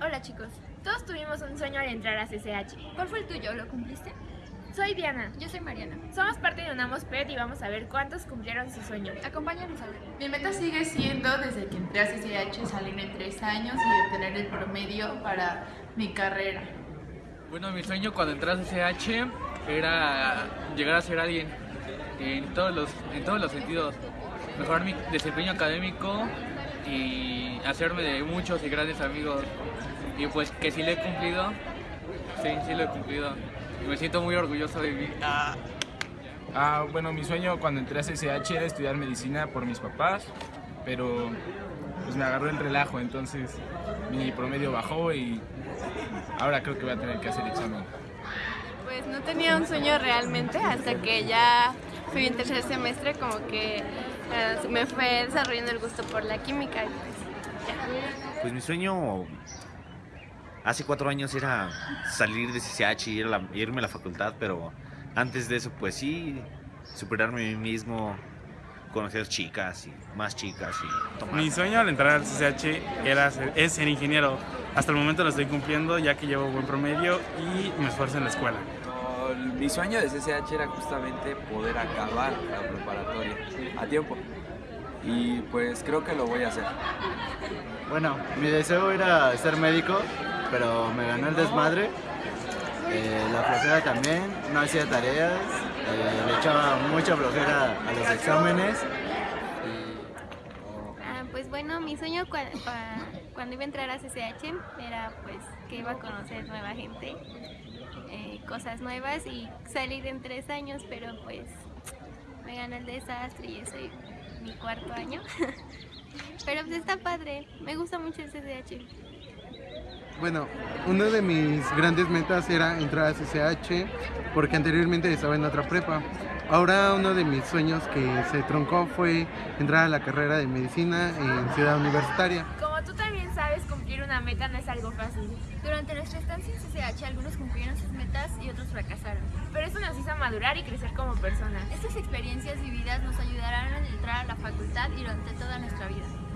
Hola chicos, todos tuvimos un sueño al entrar a CCH. ¿Cuál fue el tuyo? ¿Lo cumpliste? Soy Diana, Yo soy Mariana. somos parte de Unamos PET y vamos a ver cuántos cumplieron su sueño. Acompáñanos a ver. Mi meta sigue siendo, desde que entré a CCH, salir en tres años y obtener el promedio para mi carrera. Bueno, mi sueño cuando entré a CCH era llegar a ser alguien en todos los, en todos los sentidos. Mejorar mi desempeño académico y hacerme de muchos y grandes amigos. Y pues que sí lo he cumplido, sí, sí lo he cumplido. Y me siento muy orgulloso de mí. Ah. Ah, bueno, mi sueño cuando entré a CCH era estudiar medicina por mis papás, pero pues me agarró el relajo, entonces mi promedio bajó y ahora creo que voy a tener que hacer examen. Pues no tenía un sueño realmente hasta que ya fui en tercer semestre como que eh, me fue desarrollando el gusto por la química y pues ya. Pues mi sueño hace cuatro años era salir de CCH y ir a la- irme a la facultad, pero antes de eso, pues sí, superarme a mí mismo, conocer chicas y más chicas y tomar. Mi sueño al entrar al CCH era ser- es ser ingeniero. Hasta el momento lo estoy cumpliendo ya que llevo buen promedio y me esfuerzo en la escuela. Mi sueño de CCH era justamente poder acabar la preparatoria a tiempo. Y pues creo que lo voy a hacer. Bueno, mi deseo era ser médico, pero me ganó el desmadre. Eh, la flojera también, no hacía tareas, eh, le echaba mucha flojera a los exámenes. Ah, pues bueno, mi sueño cua- cua- cuando iba a entrar a CCH era pues que iba a conocer nueva gente, eh, cosas nuevas y salir en tres años, pero pues me ganó el desastre y eso y mi cuarto año. pero pues está padre, me gusta mucho el CCH. Bueno, una de mis grandes metas era entrar a CCH porque anteriormente estaba en otra prepa. Ahora uno de mis sueños que se truncó fue entrar a la carrera de medicina en Ciudad Universitaria. Como tú también sabes, cumplir una meta no es algo fácil, Durante nuestra estancia en CCH, algunos cumplieron sus metas y otros fracasaron. pero eso nos hizo madurar y crecer como personas. Estas experiencias vividas nos ayudarán a entrar a la facultad y durante toda nuestra vida.